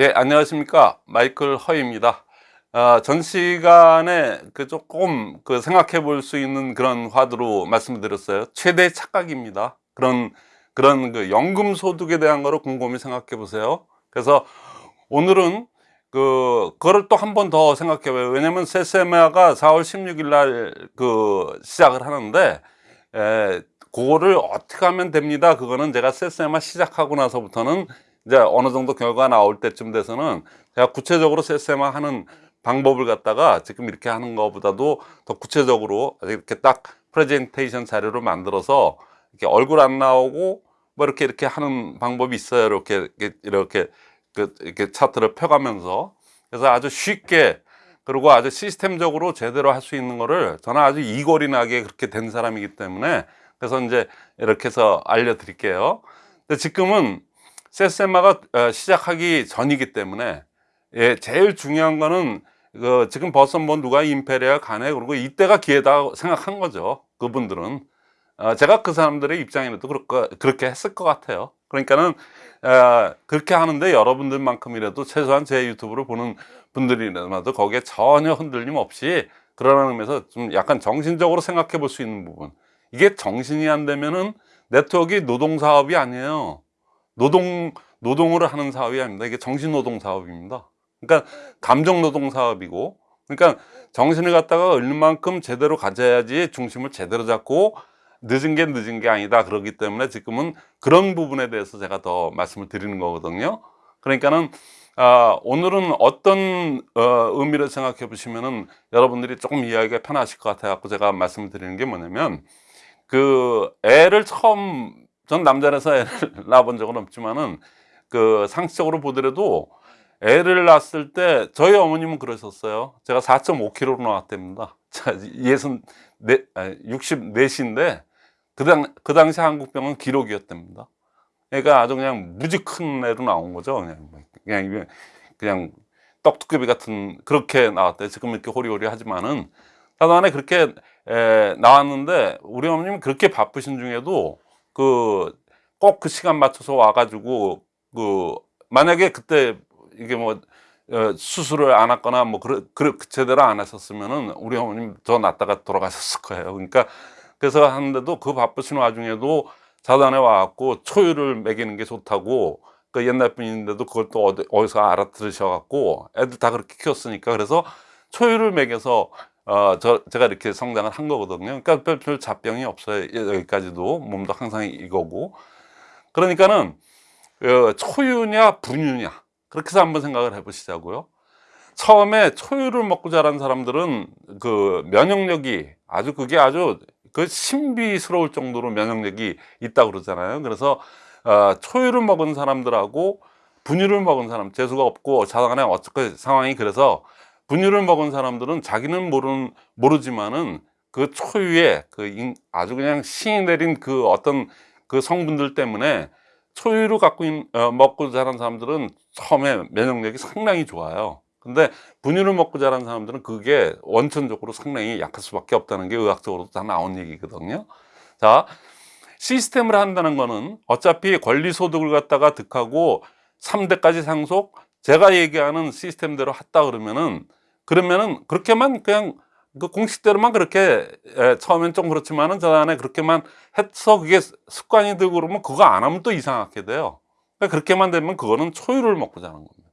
예, 안녕하십니까. 마이클 허입니다. 아, 전 시간에 그 조금 그 생각해 볼 수 있는 그런 화두로 말씀드렸어요. 최대 착각입니다. 그런, 그런 그 연금 소득에 대한 거를 곰곰이 생각해 보세요. 그래서 오늘은 그, 그거를 또한 번 더 생각해 봐요. 왜냐면 세세마가 4월 16일 날 그 시작을 하는데, 에, 그거를 어떻게 하면 됩니다. 그거는 제가 세세마 시작하고 나서부터는 이제 어느 정도 결과가 나올 때쯤 돼서는 제가 구체적으로 세세마 하는 방법을 갖다가 지금 이렇게 하는 것보다도 더 구체적으로 이렇게 딱 프레젠테이션 자료를 만들어서 이렇게 얼굴 안 나오고 뭐 이렇게 이렇게 하는 방법이 있어요. 이렇게 이렇게 이렇게 그 이렇게 차트를 펴가면서 그래서 아주 쉽게 그리고 아주 시스템적으로 제대로 할 수 있는 거를 저는 아주 이골이 나게 그렇게 된 사람이기 때문에 그래서 이제 이렇게 해서 알려드릴게요. 근데 지금은 세세마가 어, 시작하기 전이기 때문에 예, 제일 중요한 거는 그 지금 벌써 뭐 누가 임페리아 가네? 그리고 이때가 기회다 생각한 거죠 그분들은. 어, 제가 그 사람들의 그렇게, 그렇게 했을 것 같아요. 그러니까는 어, 그렇게 하는데 여러분들만큼이라도 최소한 제 유튜브를 보는 분들이라도 거기에 전혀 흔들림 없이 그러는 의미에서 좀 약간 정신적으로 생각해 볼 수 있는 부분. 이게 정신이 안 되면은 네트워크 노동사업이 아니에요 노동 노동을 하는 사업이 아닙니다. 이게 정신노동 사업입니다. 그러니까 감정노동 사업이고, 그러니까 정신을 갖다가 얼만큼 제대로 가져야지 중심을 제대로 잡고 늦은 게 늦은 게 아니다. 그렇기 때문에 지금은 그런 부분에 대해서 제가 더 말씀을 드리는 거거든요. 그러니까는 아, 오늘은 어떤 어, 의미를 생각해 보시면은 여러분들이 조금 이해하기가 편하실 것 같아 갖고 제가 말씀을 드리는 게 뭐냐면 그 애를 처음 전 남자라서 애를 낳아본 적은 없지만은 그 상식적으로 보더라도 애를 낳았을 때 저희 어머님은 그러셨어요. 제가 4.5kg로 나왔답니다. 자, 예순 네, 64인데 그, 당, 그 당시 한국병은 기록이었답니다. 그러니까 아주 그냥 무지 큰 애로 나온 거죠. 그냥, 그냥, 그냥 떡두꺼비 같은 그렇게 나왔대요. 지금 이렇게 호리호리 하지만은 다단에 그렇게 에, 나왔는데 우리 어머님 그렇게 바쁘신 중에도 그꼭그 그 시간 맞춰서 와가지고 그 만약에 그때 이게 뭐 어, 수술을 안 했거나 뭐 그래, 그래 제대로 안 하셨으면은 우리 어머님 더 낫다가 돌아가셨을 거예요. 그러니까 그래서 하는데도 그 바쁘신 와중에도 자단에 와갖고 초유를 먹이는 게 좋다고 그 옛날 분인데도 그걸 또 어디, 어디서 알아들으셔갖고 애들 다 그렇게 키웠으니까 그래서 초유를 먹여서 어, 저, 제가 이렇게 성장을 한 거거든요. 그러니까 별, 별 잡병이 없어요. 여기까지도. 몸도 항상 이거고. 그러니까는, 어, 초유냐, 분유냐. 그렇게 해서 한번 생각을 해 보시자고요. 처음에 초유를 먹고 자란 사람들은 그 면역력이 아주 그게 아주 그 신비스러울 정도로 면역력이 있다고 그러잖아요. 그래서, 어, 초유를 먹은 사람들하고 분유를 먹은 사람, 재수가 없고 자단에 어떻게 상황이 그래서 분유를 먹은 사람들은 자기는 모르는, 모르지만은 그 초유에 그 아주 그냥 신이 내린 그 어떤 그 성분들 때문에 초유를 갖고 있, 어, 먹고 자란 사람들은 처음에 면역력이 상당히 좋아요. 근데 분유를 먹고 자란 사람들은 그게 원천적으로 상당히 약할 수밖에 없다는 게 의학적으로도 다 나온 얘기거든요. 자, 시스템을 한다는 거는 어차피 권리 소득을 갖다가 득하고 3대까지 상속, 제가 얘기하는 시스템대로 했다 그러면은 그러면은 그렇게만 그냥 그 공식대로만 그렇게 예, 처음엔 좀 그렇지만은 저 안에 그렇게만 해서 그게 습관이 되고 그러면 그거 안 하면 또 이상하게 돼요. 그러니까 그렇게만 되면 그거는 초유를 먹고 자는 겁니다.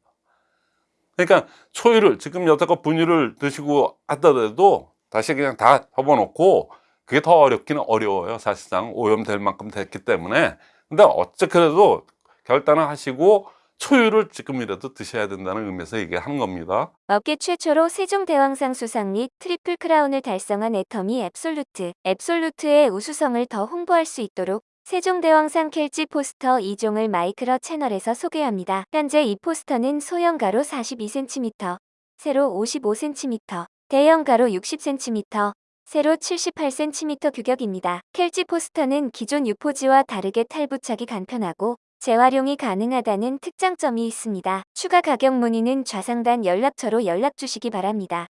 그러니까 초유를 지금 여태껏 분유를 드시고 하더라도 다시 그냥 다 접어놓고 그게 더 어렵기는 어려워요. 사실상 오염될 만큼 됐기 때문에. 근데 어쨌게도 결단을 하시고 초유를 지금이라도 드셔야 된다는 의미에서 얘기하는 겁니다. 업계 최초로 세종대왕상 수상 및 트리플 크라운을 달성한 애터미 앱솔루트. 앱솔루트의 우수성을 더 홍보할 수 있도록 세종대왕상 켈지 포스터 2종을 마이크로 채널에서 소개합니다. 현재 이 포스터는 소형 가로 42cm, 세로 55cm, 대형 가로 60cm, 세로 78cm 규격입니다. 켈지 포스터는 기존 유포지와 다르게 탈부착이 간편하고 재활용이 가능하다는 특장점이 있습니다. 추가 가격 문의는 좌상단 연락처로 연락 주시기 바랍니다.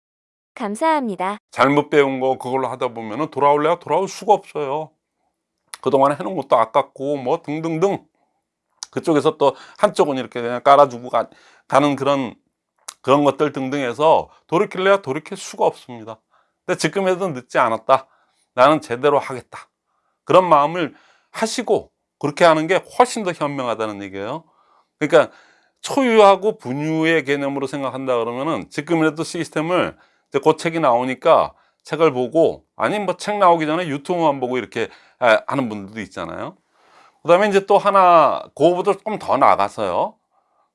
감사합니다. 잘못 배운 거 그걸로 하다 보면 돌아올래야 돌아올 수가 없어요. 그동안 해놓은 것도 아깝고 뭐 등등등 그쪽에서 또 한쪽은 이렇게 그냥 깔아주고 가, 가는 그런 그런 것들 등등 해서 돌이킬래야 돌이킬 수가 없습니다. 근데 지금에도 늦지 않았다. 나는 제대로 하겠다. 그런 마음을 하시고 그렇게 하는 게 훨씬 더 현명하다는 얘기예요. 그러니까 초유하고 분유의 개념으로 생각한다 그러면은 지금이라도 시스템을 이제 그 책이 나오니까 책을 보고 아니 뭐 책 나오기 전에 유튜브만 보고 이렇게 아, 하는 분들도 있잖아요. 그 다음에 이제 또 하나 그거보다 조금 더 나가서요.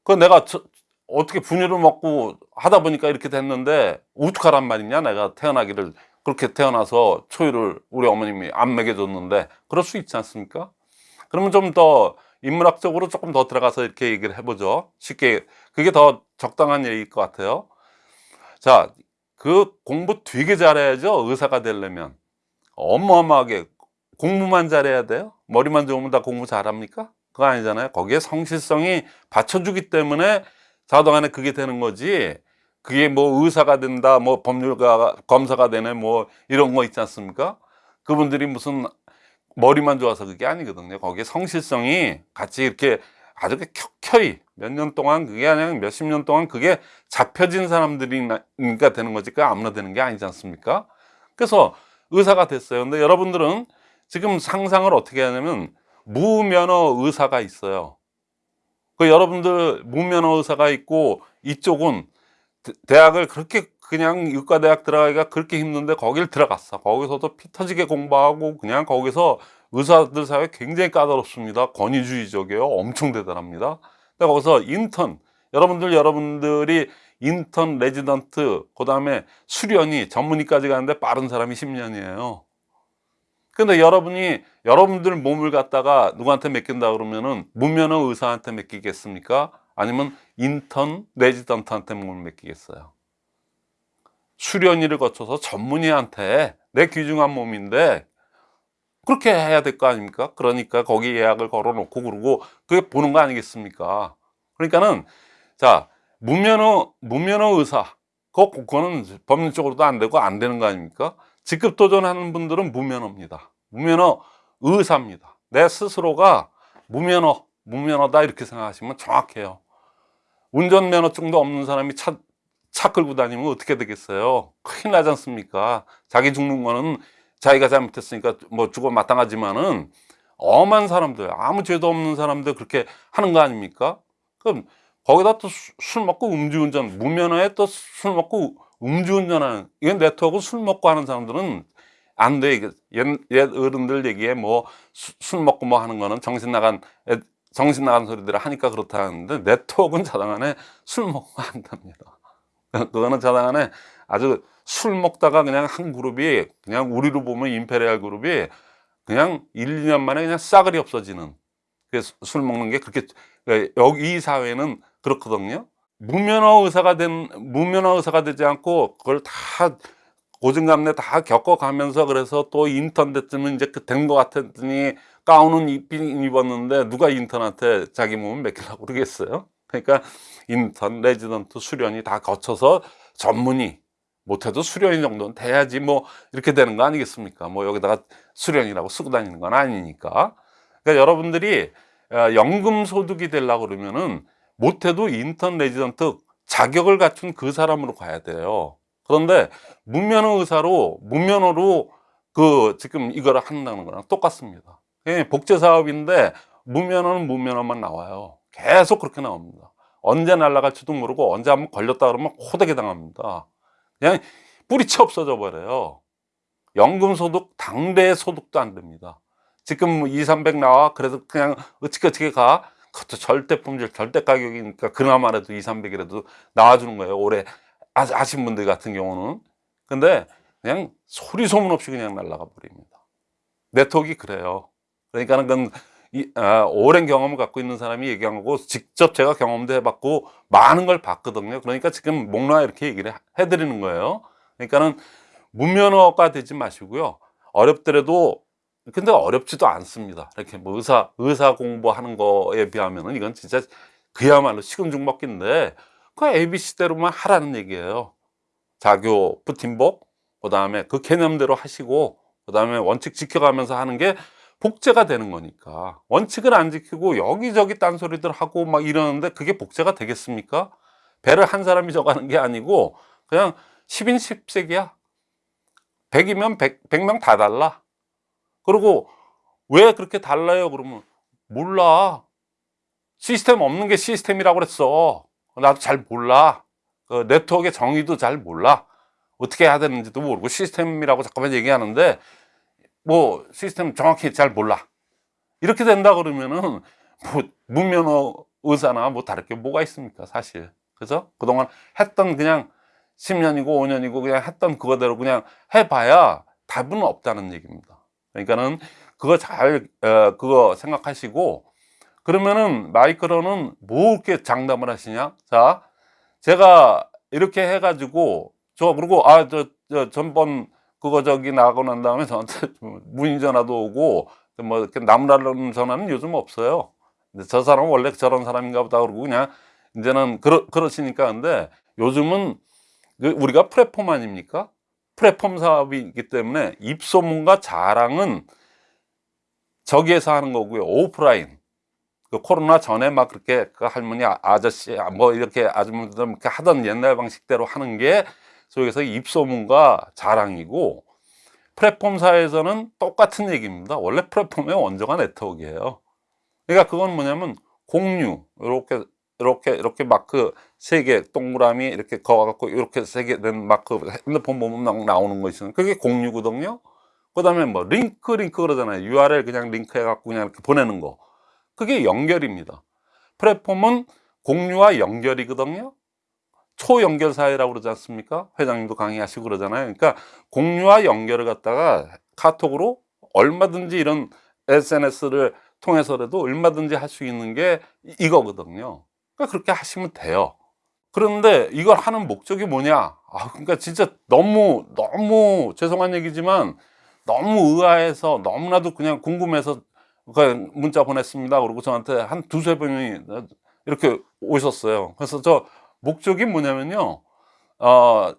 그 내가 저- 어떻게 분유를 먹고 하다 보니까 이렇게 됐는데 어떡하란 말이냐 내가 태어나기를 그렇게 태어나서 초유를 우리 어머님이 안 먹여줬는데 그럴 수 있지 않습니까? 그러면 좀 더 인문학적으로 조금 더 들어가서 이렇게 얘기를 해보죠. 쉽게 그게 더 적당한 얘기일 것 같아요. 자, 그 공부 되게 잘해야죠. 의사가 되려면 어마어마하게 공부만 잘해야 돼요. 머리만 좋으면 다 공부 잘합니까? 그거 아니잖아요. 거기에 성실성이 받쳐주기 때문에 자동안에 그게 되는 거지. 그게 뭐 의사가 된다, 뭐 법률가 검사가 되네, 뭐 이런 거 있지 않습니까? 그분들이 무슨 머리만 좋아서 그게 아니거든요. 거기에 성실성이 같이 이렇게 아주 켜켜이 몇 년 동안 그게 아니라 몇십 년 동안 그게 잡혀진 사람들이니까 되는 거지. 그 아무나 되는 게 아니지 않습니까? 그래서 의사가 됐어요. 근데 여러분들은 지금 상상을 어떻게 하냐면 무면허 의사가 있어요. 그 여러분들 무면허 의사가 있고 이쪽은 대- 대학을 그렇게 그냥 의과대학 들어가기가 그렇게 힘든데 거길 들어갔어. 거기서도 피 터지게 공부하고 그냥 거기서 의사들 사회 굉장히 까다롭습니다. 권위주의적이에요. 엄청 대단합니다. 근데 거기서 인턴, 여러분들, 여러분들이 인턴, 레지던트, 그 다음에 수련이 전문의까지 가는데 빠른 사람이 10년이에요. 근데 여러분이 여러분들 몸을 갖다가 누구한테 맡긴다 그러면은 무면허 의사한테 맡기겠습니까? 아니면 인턴 레지던트한테 몸을 맡기겠어요? 수련의를 거쳐서 전문의한테 내 귀중한 몸인데 그렇게 해야 될 거 아닙니까? 그러니까 거기 예약을 걸어 놓고 그러고 그게 보는 거 아니겠습니까? 그러니까는 자 무면허 무면허 의사 그거 그거는 법률적으로도 안 되고 안 되는 거 아닙니까? 직급 도전하는 분들은 무면허입니다. 무면허 의사입니다. 내 스스로가 무면허, 무면허다 이렇게 생각하시면 정확해요. 운전면허증도 없는 사람이 차, 차 끌고 다니면 어떻게 되겠어요? 큰일 나지 않습니까? 자기 죽는 거는 자기가 잘못했으니까 뭐 죽어 마땅하지만은 엄한 사람들, 아무 죄도 없는 사람들 그렇게 하는 거 아닙니까? 그럼 거기다 또 술 먹고 음주운전, 무면허에 또 술 먹고 음주운전하는 이건 네트워크 술 먹고 하는 사람들은 안 돼. 이게 옛, 옛 어른들 얘기에 뭐 술 먹고 뭐 하는 거는 정신 나간 애- 정신 나간 소리들을 하니까 그렇다 하는데 네트워크는 자당 안에 술 먹고 한답니다. 그거는 자당안에 아주 술 먹다가 그냥 한 그룹이 그냥 우리로 보면 임페리얼 그룹이 그냥 1, 2년 만에 그냥 싸그리 없어지는 그래서 술 먹는 게 그렇게 여기 이 사회는 그렇거든요. 무면허 의사가 된 무면허 의사가 되지 않고 그걸 다 고진감래 다 겪어가면서 그래서 또 인턴 됐으면 이제 그 된 것 같았더니 가운은 입긴 입었는데 누가 인턴한테 자기 몸을 맡기려고 그러겠어요? 그러니까 인턴, 레지던트, 수련의 다 거쳐서 전문의 못해도 수련의 정도는 돼야지 뭐 이렇게 되는 거 아니겠습니까? 뭐 여기다가 수련의라고 쓰고 다니는 건 아니니까. 그러니까 여러분들이 어, 연금 소득이 되려고 그러면은 못해도 인턴 레지던트 자격을 갖춘 그 사람으로 가야 돼요. 그런데 무면허 의사로 무면허로 그 지금 이거를 한다는 거랑 똑같습니다. 예, 복제 사업인데 무면허는 무면허만 나와요. 계속 그렇게 나옵니다. 언제 날아갈지도 모르고 언제 한번 걸렸다 그러면 호되게 당합니다. 그냥 뿌리채 없어져 버려요. 연금 소득 당대 소득도 안 됩니다. 지금 2, 300 나와 그래도 그냥 어찌어찌게 가 그것도 절대 품질 절대 가격이니까 그나마라도 2, 300이라도 나와주는 거예요. 올해 아- 아신 분들 같은 경우는 근데 그냥 소리 소문 없이 그냥 날아가 버립니다. 네트워크가 그래요. 그러니까는 그건 이, 아, 오랜 경험을 갖고 있는 사람이 얘기한 거고 직접 제가 경험도 해봤고 많은 걸 봤거든요. 그러니까 지금 목록에 이렇게 얘기를 해드리는 거예요. 그러니까는 무면허가 되지 마시고요. 어렵더라도 근데 어렵지도 않습니다. 이렇게 뭐 의사 의사 공부하는 거에 비하면은 이건 진짜 그야말로 식은 죽 먹기인데 그 ABC대로만 하라는 얘기예요. 자교, 부팀복, 그 다음에 그 개념대로 하시고, 그 다음에 원칙 지켜가면서 하는 게 복제가 되는 거니까. 원칙을 안 지키고 여기저기 딴소리들 하고 막 이러는데 그게 복제가 되겠습니까? 배를 한 사람이 져가는 게 아니고 그냥 10인 10색이야. 100이면 100, 100명 다 달라. 그리고 왜 그렇게 달라요? 그러면 몰라. 시스템 없는 게 시스템이라고 그랬어. 나도 잘 몰라. 그 네트워크의 정의도 잘 몰라. 어떻게 해야 되는지도 모르고 시스템이라고 잠깐만 얘기하는데 뭐 시스템 정확히 잘 몰라. 이렇게 된다 그러면은 뭐 무면허 의사나 뭐 다를 게 뭐가 있습니까 사실? 그죠? 그동안 했던 그냥 10년이고 5년이고 그냥 했던 그거대로 그냥 해봐야 답은 없다는 얘기입니다. 그러니까는 그거 잘 어, 그거 생각하시고 그러면은 마이크로는 뭐 이렇게 장담을 하시냐? 자 제가 이렇게 해가지고 저 그리고 아저 저 전번 그거 저기 나가고 난 다음에 저한테 문의 전화도 오고 뭐 이렇게 남라는 전화는 요즘 없어요. 근데 저 사람은 원래 저런 사람인가 보다 그러고 그냥 이제는 그러, 그러시니까 근데 요즘은 그 우리가 플랫폼 아닙니까? 플랫폼 사업이기 때문에 입소문과 자랑은 저기에서 하는 거고요. 오프라인. 그 코로나 전에 막 그렇게 그 할머니 아- 아저씨 뭐 이렇게 아줌마들 이렇게 하던 옛날 방식대로 하는 게 속에서 입소문과 자랑이고 플랫폼사에서는 똑같은 얘기입니다. 원래 플랫폼의 원조가 네트워크예요. 그러니까 그건 뭐냐면 공유 이렇게 이렇게 이렇게 마크 세 개 동그라미 이렇게 거와갖고 이렇게 세 개 된 마크 핸드폰 보면 막 나오는 거 있어요. 그게 공유거든요. 그 다음에 뭐 링크 링크 그러잖아요. URL 그냥 링크 해갖고 그냥 이렇게 보내는 거. 그게 연결입니다. 플랫폼은 공유와 연결이거든요. 초연결 사회라고 그러지 않습니까? 회장님도 강의하시고 그러잖아요. 그러니까 공유와 연결을 갖다가 카톡으로 얼마든지 이런 SNS를 통해서라도 얼마든지 할 수 있는 게 이거거든요. 그러니까 그렇게 하시면 돼요. 그런데 이걸 하는 목적이 뭐냐? 아, 그러니까 진짜 너무 너무 죄송한 얘기지만 너무 의아해서 너무나도 그냥 궁금해서 그 문자 보냈습니다. 그리고 저한테 한 두세 번이 이렇게 오셨어요. 그래서 저 목적이 뭐냐면요. 어,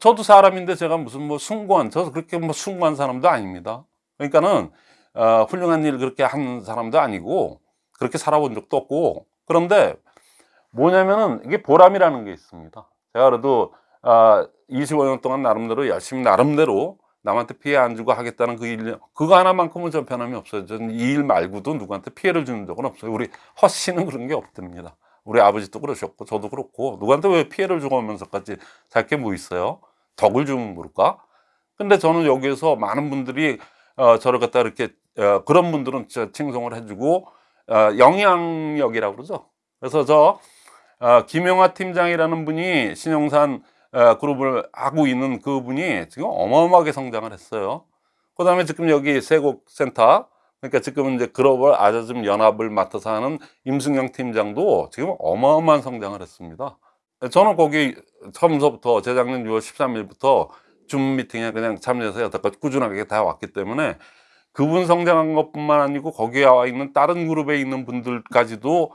저도 사람인데 제가 무슨 뭐 숭고한, 저 그렇게 뭐 숭고한 사람도 아닙니다. 그러니까는, 어, 훌륭한 일 그렇게 한 사람도 아니고, 그렇게 살아본 적도 없고, 그런데 뭐냐면은 이게 보람이라는 게 있습니다. 제가 그래도, 아, 25년 동안 나름대로 열심히 나름대로 남한테 피해 안 주고 하겠다는 그 일, 그거 하나만큼은 전 변함이 없어요. 저는 이일 말고도 누구한테 피해를 주는 적은 없어요. 우리 허 씨는 그런 게 없답니다. 우리 아버지도 그러셨고, 저도 그렇고, 누구한테 왜 피해를 주고 하면서까지 살 게 뭐 있어요? 덕을 주면 모를까? 근데 저는 여기에서 많은 분들이, 어, 저를 갖다 이렇게, 어, 그런 분들은 진짜 칭송을 해주고, 어, 영향력이라고 그러죠. 그래서 저, 어, 김영하 팀장이라는 분이 신용산 어, 그룹을 하고 있는 그분이 지금 어마어마하게 성장을 했어요. 그 다음에 지금 여기 세곡센터, 그러니까 지금 이제 글로벌 아자즘 연합을 맡아서 하는 임승영 팀장도 지금 어마어마한 성장을 했습니다. 저는 거기 처음서부터 재작년 6월 13일부터 줌 미팅에 그냥 참여해서 여태까지 꾸준하게 다 왔기 때문에 그분 성장한 것뿐만 아니고 거기에 와 있는 다른 그룹에 있는 분들까지도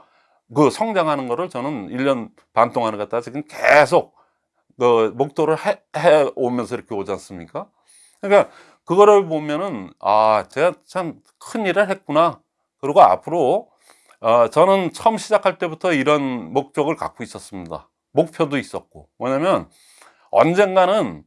그 성장하는 거를 저는 1년 반 동안을 갖다가 지금 계속 그 목도를 해, 해 오면서 이렇게 오지 않습니까? 그러니까 그거를 보면은 아 제가 참 큰 일을 했구나. 그리고 앞으로 어, 저는 처음 시작할 때부터 이런 목적을 갖고 있었습니다. 목표도 있었고 뭐냐면 언젠가는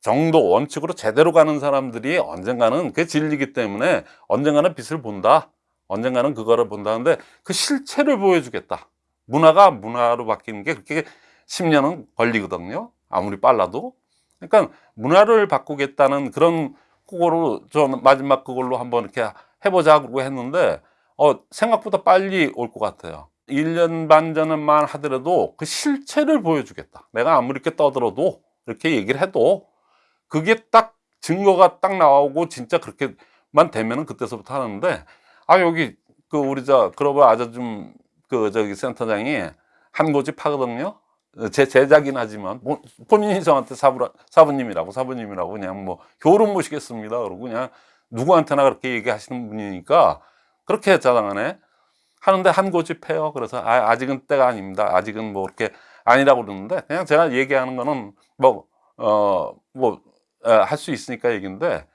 정도 원칙으로 제대로 가는 사람들이 언젠가는 그게 진리기 때문에 언젠가는 빛을 본다. 언젠가는 그거를 본다는데 그 실체를 보여주겠다. 문화가 문화로 바뀌는 게 그렇게 10년은 걸리거든요. 아무리 빨라도. 그러니까 문화를 바꾸겠다는 그런 그거로 저 마지막 그걸로 한번 이렇게 해보자고 했는데 어, 생각보다 빨리 올 것 같아요. 1년 반 전만 하더라도 그 실체를 보여주겠다. 내가 아무리 이렇게 떠들어도 이렇게 얘기를 해도 그게 딱 증거가 딱 나오고 진짜 그렇게만 되면은 그때서부터 하는데 아 여기 그 우리 저 글로벌 아자줌 그 저기 센터장이 한 고집 하거든요. 제 제작이긴 하지만 뭐 본인이 저한테 사부 사부님이라고 사부님이라고 그냥 뭐 교훈 모시겠습니다. 그러고 그냥 누구한테나 그렇게 얘기하시는 분이니까 그렇게 자랑하네. 하는데 한 고집 해요. 그래서 아, 아직은 때가 아닙니다. 아직은 뭐 이렇게 아니라고 그러는데 그냥 제가 얘기하는 거는 뭐 어 뭐 할 수 있으니까 얘기인데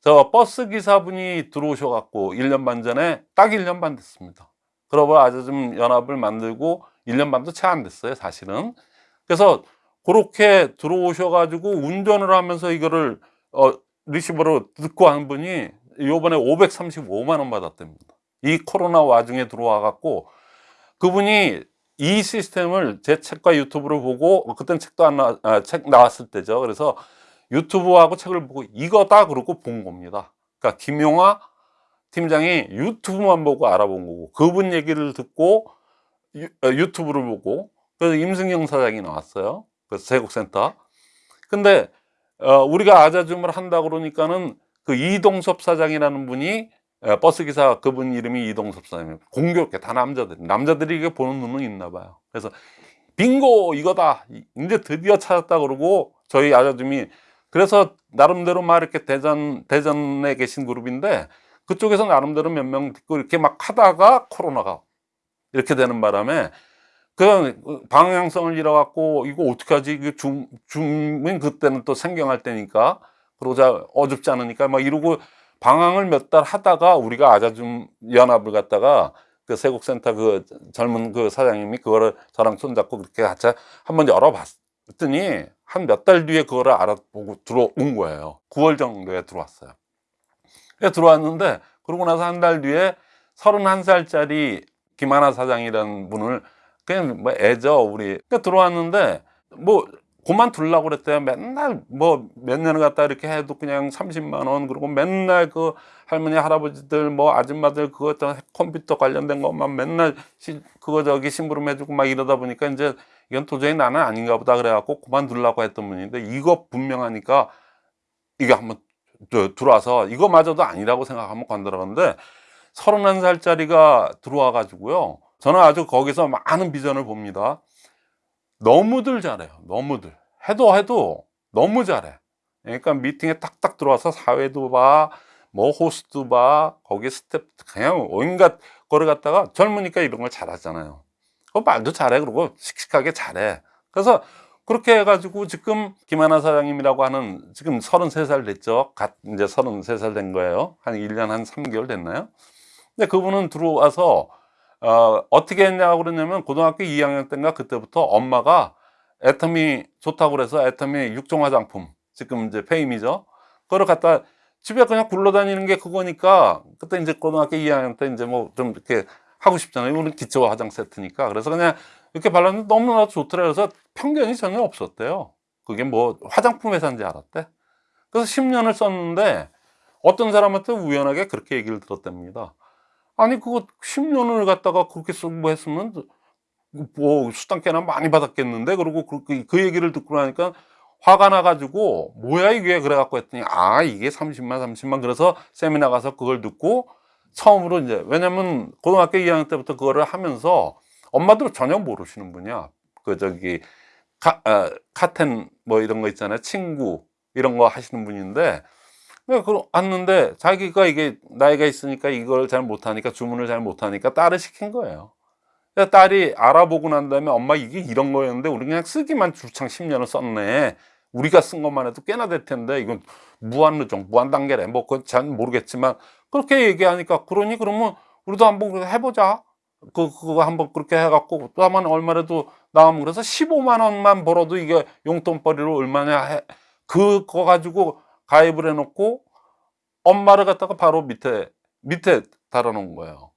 저 버스 기사분이 들어오셔 갖고 1년 반 전에 딱 1년 반 됐습니다. 그러고 아주 좀 연합을 만들고 1년 반도 채 안 됐어요, 사실은. 그래서 그렇게 들어오셔가지고 운전을 하면서 이거를 어, 리시버로 듣고 한 분이 요번에 535만 원 받았답니다. 이 코로나 와중에 들어와 갖고 그분이 이 시스템을 제 책과 유튜브를 보고 그땐 책도 안 나, 아, 책 나왔을 때죠. 그래서 유튜브하고 책을 보고 이거다 그러고 본 겁니다. 그러니까 김용화 팀장이 유튜브만 보고 알아본 거고 그분 얘기를 듣고 유, 어, 유튜브를 보고 그래서 임승경 사장이 나왔어요. 그 세곡센터. 근데 어, 우리가 아자줌을 한다 그러니까는 그 이동섭 사장이라는 분이 에, 버스 기사 그분 이름이 이동섭 사장이에요. 공교롭게 다 남자들. 남자들이 이게 보는 눈은 있나 봐요. 그래서 빙고 이거다. 이제 드디어 찾았다 그러고 저희 아자줌이 그래서 나름대로 막 이렇게 대전 대전에 계신 그룹인데 그쪽에서 나름대로 몇 명 듣고 이렇게 막 하다가 코로나가 이렇게 되는 바람에 그 방향성을 잃어갖고 이거 어떻게 하지? 이거 중, 중은 그때는 또 생경할 때니까 그러자 어줍지 않으니까 막 이러고 방황을 몇 달 하다가 우리가 아자줌 연합을 갖다가 그 세곡센터 그 젊은 그 사장님이 그거를 저랑 손잡고 그렇게 같이 한번 열어봤더니 한 몇 달 뒤에 그거를 알아보고 들어온 거예요. 9월 정도에 들어왔어요. 들어왔는데 그러고 나서 한 달 뒤에 31살짜리 김하나 사장이라는 분을 그냥 뭐 애죠 우리 그러니까 들어왔는데 뭐 그만 둘라고 그랬대요. 맨날 뭐 몇 년을 갖다 이렇게 해도 그냥 30만 원 그리고 맨날 그 할머니 할아버지들 뭐 아줌마들 그거 저 컴퓨터 관련된 것만 맨날 시, 그거 저기 심부름 해주고 막 이러다 보니까 이제 이건 도저히 나는 아닌가 보다 그래갖고 그만 둘라고 했던 분인데 이거 분명하니까 이게 한번 저- 들어와서 이거마저도 아니라고 생각하면 건드렸는데 31살짜리가 들어와 가지고요. 저는 아주 거기서 많은 비전을 봅니다. 너무들 잘해요. 너무들. 해도 해도 너무 잘해. 그러니까 미팅에 딱딱 들어와서 사회도 봐 뭐 호스트 봐 거기 스텝 그냥 온갖 거를 갖다가 젊으니까 이런 걸 잘하잖아요. 그 말도 잘해. 그리고 씩씩하게 잘해. 그래서 그렇게 해가지고 지금 김하나 사장님이라고 하는 지금 33살 됐죠? 갓 이제 33살 된 거예요. 한 1년 한 3개월 됐나요 근데 그분은 들어와서 어, 어떻게 했냐고 그러냐면 고등학교 2학년 때인가 그때부터 엄마가 애터미 좋다고 그래서 애터미 육종 화장품 지금 이제 페임이죠? 그걸 갖다 집에 그냥 굴러다니는 게 그거니까 그때 이제 고등학교 2학년 때 이제 뭐 좀 이렇게 하고 싶잖아요. 이거는 기초 화장 세트니까. 그래서 그냥 이렇게 발랐는데 너무나 좋더라. 그래서 편견이 전혀 없었대요. 그게 뭐 화장품 회사인지 알았대? 그래서 10년을 썼는데 어떤 사람한테 우연하게 그렇게 얘기를 들었답니다 아니 그거 10년을 갖다가 그렇게 쓰고 했으면 뭐 수당 꽤나 많이 받았겠는데? 그리고 그, 그, 그 얘기를 듣고 나니까 화가 나가지고 뭐야 이게? 그래갖고 했더니 아 이게 30만 30만 그래서 세미나 가서 그걸 듣고 처음으로 이제 왜냐면 고등학교 2학년 때부터 그거를 하면서 엄마도 전혀 모르시는 분이야. 그 저기 카, 어, 카텐 뭐 이런 거 있잖아요. 친구 이런 거 하시는 분인데 네, 그 왔는데 자기가 이게 나이가 있으니까 이걸 잘 못하니까 주문을 잘 못하니까 딸을 시킨 거예요. 딸이 알아보고 난 다음에 엄마 이게 이런 거였는데 우리 그냥 쓰기만 줄창 10년을 썼네. 우리가 쓴 것만 해도 꽤나 될 텐데 이건 무한 누정, 무한 단계래. 뭐 그건 잘 모르겠지만 그렇게 얘기하니까 그러니 그러면 우리도 한번 해보자. 그 그거 한번 그렇게 해갖고 또 한 번 얼마라도 나오면 그래서 15만 원만 벌어도 이게 용돈벌이로 얼마냐 해. 그거 가지고 가입을 해놓고 엄마를 갖다가 바로 밑에 밑에 달아놓은 거예요.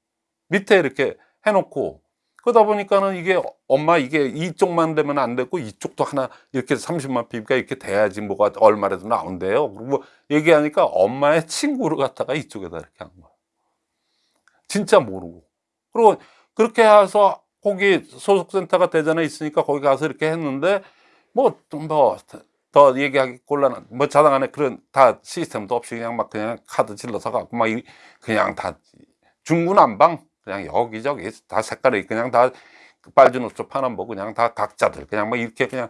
밑에 이렇게 해놓고 그러다 보니까는 이게 엄마 이게 이쪽만 되면 안 되고 이쪽도 하나 이렇게 30만 피니까 이렇게 돼야지 뭐가 얼마라도 나온대요. 그리고 얘기하니까 엄마의 친구를 갖다가 이쪽에다 이렇게 한 거예요. 진짜 모르고. 그리고 그렇게 해서 거기 소속센터가 대전에 있으니까 거기 가서 이렇게 했는데 뭐좀더 더 얘기하기 곤란한 뭐 자당 안에 그런 다 시스템도 없이 그냥 막 그냥 카드 질러서 갖고 막 이- 그냥 다 중구난방 그냥 여기저기 다 색깔이 그냥 다 빨주 노초 파남보 그냥 다 각자들 그냥 뭐 이렇게 그냥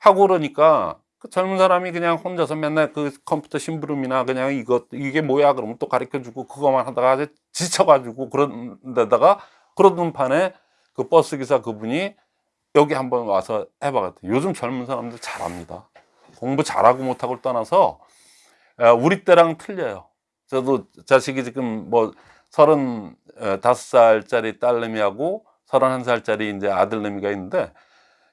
하고 그러니까 그 젊은 사람이 그냥 혼자서 맨날 그 컴퓨터 심부름이나 그냥 이것 이게 뭐야 그러면 또 가르쳐 주고 그거만 하다가 지쳐가지고 그런 데다가 그러던 판에 그 버스 기사 그분이 여기 한번 와서 해봐갔대 요즘 젊은 사람들 잘합니다 공부 잘하고 못하고를 떠나서 어, 우리 때랑 틀려요 저도 자식이 지금 뭐 서른 어, 다섯 살짜리 딸내미하고 서른한 살짜리 이제 아들내미가 있는데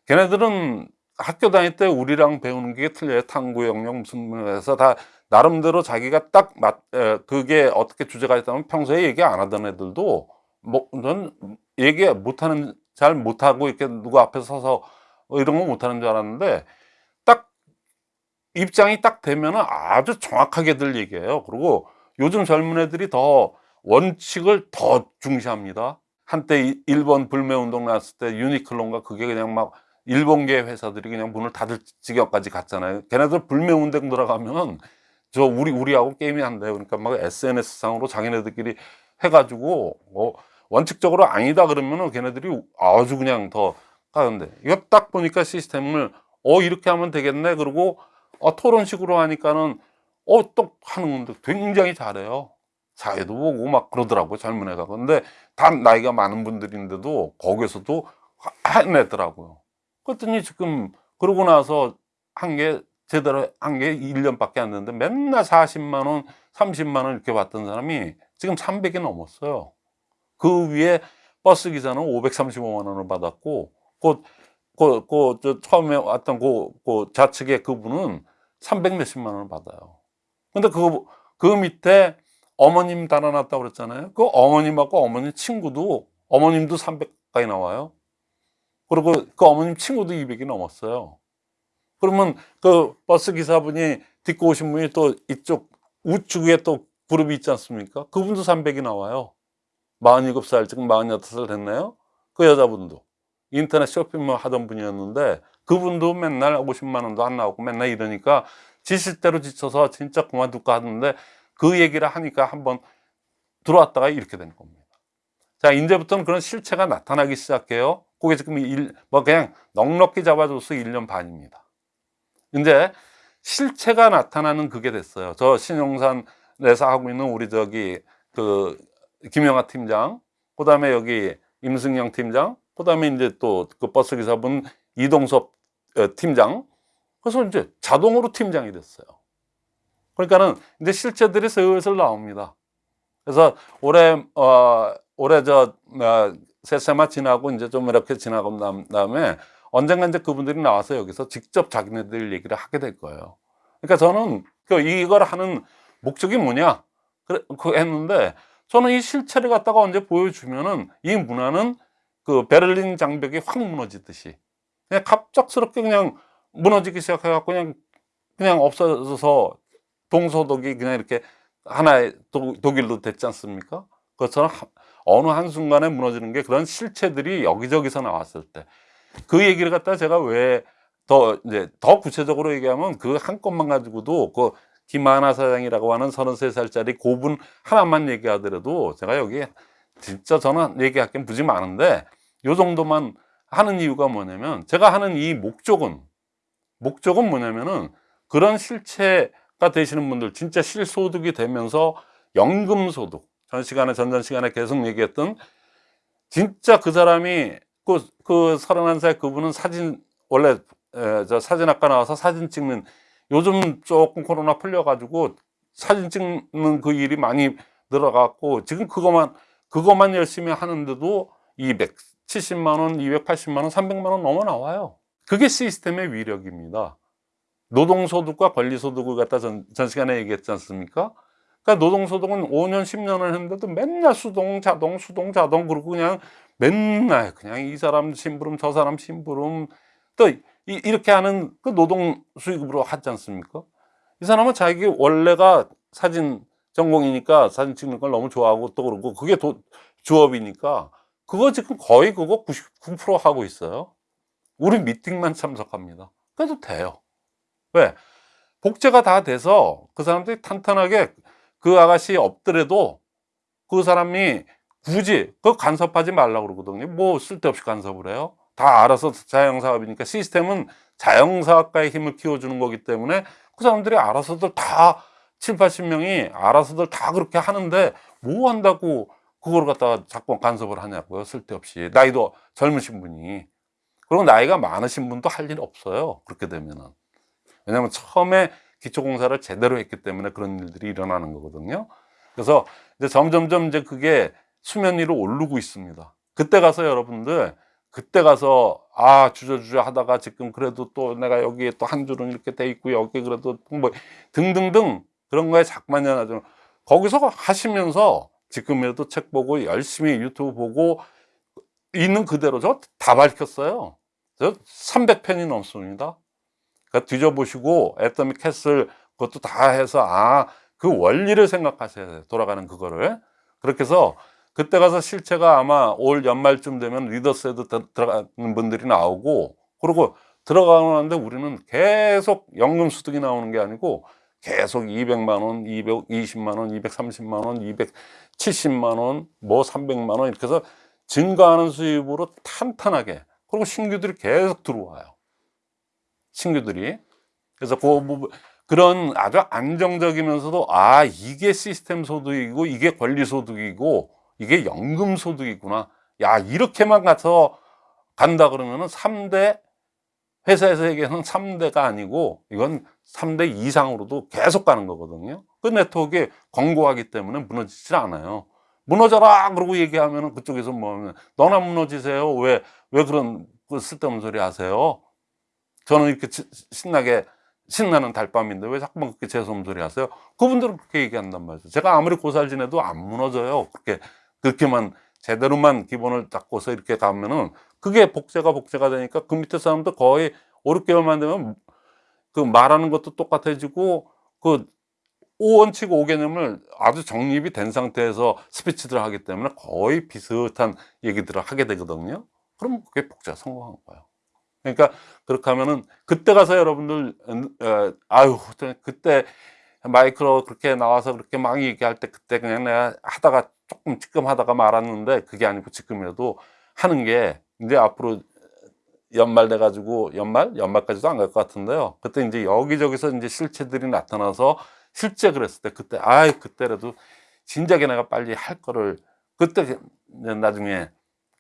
걔네들은 학교 다닐 때 우리랑 배우는 게 틀려요. 탐구 영역 무슨 해서 다 나름대로 자기가 딱 맞, 에, 그게 어떻게 주제가 있다면 평소에 얘기 안 하던 애들도 뭐전 얘기 못하는 잘 못하고 이렇게 누구 앞에 서서 이런 거 못하는 줄 알았는데 딱 입장이 딱 되면은 아주 정확하게들 얘기해요. 그리고 요즘 젊은 애들이 더 원칙을 더 중시합니다. 한때 이- 일본 불매운동 났을 때 유니클론가 그게 그냥 막 일본계 회사들이 그냥 문을 닫을 지경까지 갔잖아요. 걔네들 불매운동 들어가면 저 우리 우리하고 게임이 안 돼요. 그러니까 막 SNS 상으로 자기네들끼리 해가지고 뭐 원칙적으로 아니다 그러면은 걔네들이 아주 그냥 더 가는데 이거 딱 보니까 시스템을 어 이렇게 하면 되겠네 그리고 어, 토론식으로 하니까는 어또 하는 건데 굉장히 잘해요. 자기도 보고 막 그러더라고요 젊은 애가 근데 다 나이가 많은 분들인데도 거기서도 해내더라고요. 그랬더니 지금 그러고 나서 한 게 제대로 한 게 1년밖에 안 됐는데 맨날 40만 원, 30만 원 이렇게 받던 사람이 지금 300이 넘었어요. 그 위에 버스 기사는 535만 원을 받았고 그, 그, 그, 저 처음에 왔던 그, 그 좌측에 그분은 300 몇십만 원을 받아요. 근데 그, 그 밑에 어머님 달아놨다고 그랬잖아요. 그 어머님하고 어머님 친구도 어머님도 300 가까이 나와요. 그리고 그 어머님 친구도 200이 넘었어요. 그러면 그 버스 기사분이 딛고 오신 분이 또 이쪽 우측에 또 그룹이 있지 않습니까? 그분도 300이 나와요. 47살, 지금 48살 됐나요? 그 여자분도. 인터넷 쇼핑몰 하던 분이었는데 그분도 맨날 50만 원도 안 나오고 맨날 이러니까 지실 대로 지쳐서 진짜 그만둘까 하는데 그 얘기를 하니까 한번 들어왔다가 이렇게 된 겁니다. 자, 이제부터는 그런 실체가 나타나기 시작해요. 그게 지금 일, 뭐 그냥 넉넉히 잡아줘서 1년 반입니다. 이제 실체가 나타나는 그게 됐어요. 저 신용산에서 하고 있는 우리 저기 그 김영하 팀장, 그 다음에 여기 임승영 팀장, 그 다음에 이제 또 그 버스 기사분 이동섭 어, 팀장. 그래서 이제 자동으로 팀장이 됐어요. 그러니까는 이제 실체들이 슬슬 나옵니다. 그래서 올해 어 올해 저 어, 세세마 지나고 이제 좀 이렇게 지나고 난 다음에 언젠가 이제 그분들이 나와서 여기서 직접 자기네들 얘기를 하게 될 거예요. 그러니까 저는 그 이걸 하는 목적이 뭐냐? 그 했는데 저는 이 실체를 갖다가 언제 보여주면은 이 문화는 그 베를린 장벽이 확 무너지듯이 그냥 갑작스럽게 그냥 무너지기 시작해갖고 그냥 그냥 없어져서 동서독이 그냥 이렇게 하나의 독, 독일로 됐지 않습니까? 그것처럼 하- 어느 한순간에 무너지는 게 그런 실체들이 여기저기서 나왔을 때 그 얘기를 갖다 제가 왜 더 이제 더 구체적으로 얘기하면 그 한 건만 가지고도 그 김하나 사장이라고 하는 33살짜리 고분 하나만 얘기하더라도 제가 여기 진짜 저는 얘기할 게 무지 많은데 요 정도만 하는 이유가 뭐냐면 제가 하는 이 목적은 목적은 뭐냐면은 그런 실체가 되시는 분들 진짜 실소득이 되면서 연금소득 전 시간에 전전 시간에 계속 얘기했던 진짜 그 사람이 그, 그 31살 그분은 사진 원래 에, 저 사진학과 나와서 사진 찍는 요즘 조금 코로나 풀려가지고 사진 찍는 그 일이 많이 늘어갔고 지금 그것만 그것만 열심히 하는데도 270만 원, 280만 원, 300만 원 넘어 나와요. 그게 시스템의 위력입니다. 노동소득과 권리소득을 갖다 전, 전 시간에 얘기했지 않습니까? 그러니까 노동소득은 5년, 10년을 했는데도 맨날 수동, 자동, 수동, 자동 그러고 그냥 맨날 그냥 이 사람 심부름, 저 사람 심부름 또 이, 이렇게 하는 그 노동 수익으로 하지 않습니까? 이 사람은 자기 원래가 사진 전공이니까 사진 찍는 걸 너무 좋아하고 또 그러고 그게 도, 주업이니까 그거 지금 거의 그거 99% 하고 있어요. 우리 미팅만 참석합니다. 그래도 돼요. 왜? 복제가 다 돼서 그 사람들이 탄탄하게 그 아가씨 없더라도 그 사람이 굳이 그 간섭하지 말라고 그러거든요. 뭐 쓸데없이 간섭을 해요. 다 알아서 자영사업이니까 시스템은 자영사업가의 힘을 키워주는 거기 때문에 그 사람들이 알아서들 다 7, 80명이 알아서들 다 그렇게 하는데 뭐 한다고 그걸 갖다가 자꾸 간섭을 하냐고요. 쓸데없이. 나이도 젊으신 분이. 그리고 나이가 많으신 분도 할일 없어요. 그렇게 되면은. 왜냐면 처음에 기초공사를 제대로 했기 때문에 그런 일들이 일어나는 거거든요. 그래서 이제 점점점 이제 그게 수면 위로 오르고 있습니다. 그때 가서 여러분들 그때 가서 아 주저주저 하다가 지금 그래도 또 내가 여기에 또 한 줄은 이렇게 돼 있고 여기 그래도 뭐 등등등 그런 거에 자꾸만 연하죠. 거기서 하시면서 지금이라도 책 보고 열심히 유튜브 보고 있는 그대로 저 다 밝혔어요. 저 300편이 넘습니다. 그러니까 뒤져보시고 애터미 캐슬 그것도 다 해서 아 그 원리를 생각하셔야 돼요. 돌아가는 그거를. 그렇게 해서 그때 가서 실체가 아마 올 연말쯤 되면 리더스에도 들- 들어가는 분들이 나오고 그리고 들어가는데 우리는 계속 연금 소득이 나오는 게 아니고 계속 200만 원, 220만 원, 230만 원, 270만 원, 뭐 300만 원 이렇게 해서 증가하는 수입으로 탄탄하게 그리고 신규들이 계속 들어와요. 신규들이 그래서 그 부분 그런 아주 안정적이면서도 아 이게 시스템 소득이고 이게 권리 소득이고 이게 연금 소득이구나 야 이렇게만 가서 간다 그러면은 3대 회사에서 얘기하는 3대가 아니고 이건 3대 이상으로도 계속 가는 거거든요 그 네트워크에 권고하기 때문에 무너지질 않아요 무너져라 그러고 얘기하면은 그쪽에서 뭐 하면 너나 무너지세요 왜 왜 그런 그 쓸데없는 소리 하세요 저는 이렇게 치- 신나게 신나는 달밤인데 왜 자꾸만 그렇게 재수없는 소리 하세요? 그분들은 그렇게 얘기한단 말이죠. 제가 아무리 고살 지내도 안 무너져요. 그렇게, 그렇게만 제대로만 기본을 잡고서 이렇게 가면은 그게 복제가 복제가 되니까 그 밑에 사람도 거의 5, 6개월만 되면 그 말하는 것도 똑같아지고 그 5원칙 5개념을 아주 정립이 된 상태에서 스피치들을 하기 때문에 거의 비슷한 얘기들을 하게 되거든요. 그럼 그게 복제가 성공한 거예요. 그러니까 그렇게 하면은 그때 가서 여러분들 어, 아유 그때 마이크로 그렇게 나와서 그렇게 막 얘기할 때 그때 그냥 내가 하다가 조금 찌끔하다가 말았는데 그게 아니고 지금이라도 하는 게 이제 앞으로 연말 돼 가지고 연말 연말까지도 안 갈 것 같은데요 그때 이제 여기저기서 이제 실체들이 나타나서 실제 그랬을 때 그때 아이 그때라도 진작에 내가 빨리 할 거를 그때 나중에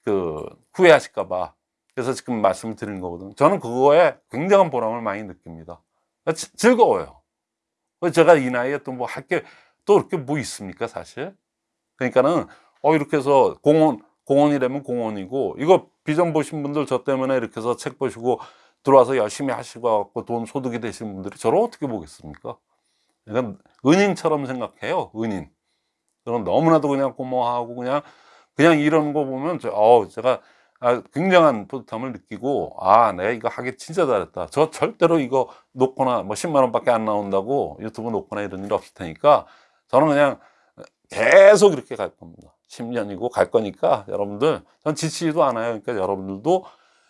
그 후회하실까 봐 그래서 지금 말씀을 드리는 거거든요. 저는 그거에 굉장한 보람을 많이 느낍니다. 지- 즐거워요. 제가 이 나이에 또 뭐 할 게 또 이렇게 뭐 있습니까, 사실? 그러니까는, 어, 이렇게 해서 공원, 공원이라면 공원이고, 이거 비전 보신 분들 저 때문에 이렇게 해서 책 보시고 들어와서 열심히 하시고 갖고 돈 소득이 되신 분들이 저를 어떻게 보겠습니까? 그러니까 은인처럼 생각해요, 은인. 저는 너무나도 그냥 고마워하고 그냥, 그냥 이러는 거 보면, 저, 어, 제가 아, 굉장한 뿌듯함을 느끼고 아 내가 이거 하기 진짜 잘했다 저 절대로 이거 놓거나 뭐 10만 원밖에 안 나온다고 유튜브 놓거나 이런 일 없을 테니까 저는 그냥 계속 이렇게 갈 겁니다. 10년이고 갈 거니까 여러분들 전 지치지도 않아요. 그러니까 여러분들도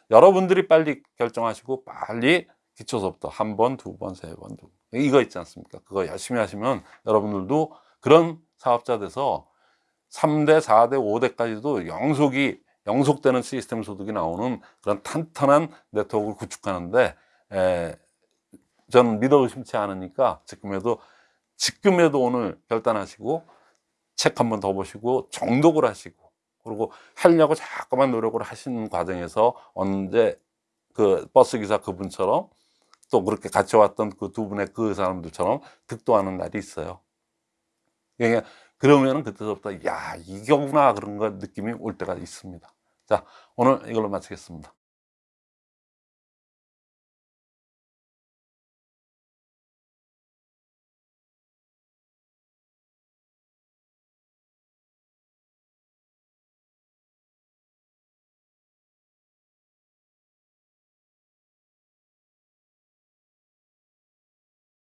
여러분들이 빨리 결정하시고 빨리 기초서부터 한 번, 두 번, 세 번, 두 번. 이거 있지 않습니까? 그거 열심히 하시면 여러분들도 그런 사업자 돼서 3대, 4대, 5대까지도 영속이 영속되는 시스템 소득이 나오는 그런 탄탄한 네트워크를 구축하는데 에, 저는 믿어 의심치 않으니까 지금에도 지금에도 오늘 결단하시고 책 한 번 더 보시고 정독을 하시고 그리고 하려고 자꾸만 노력을 하시는 과정에서 언제 그 버스 기사 그분처럼 또 그렇게 같이 왔던 그 두 분의 그 사람들처럼 득도하는 날이 있어요. 그러니까 그러면은 그때부터 야 이거구나 그런 거 느낌이 올 때가 있습니다. 자 오늘 이걸로 마치겠습니다.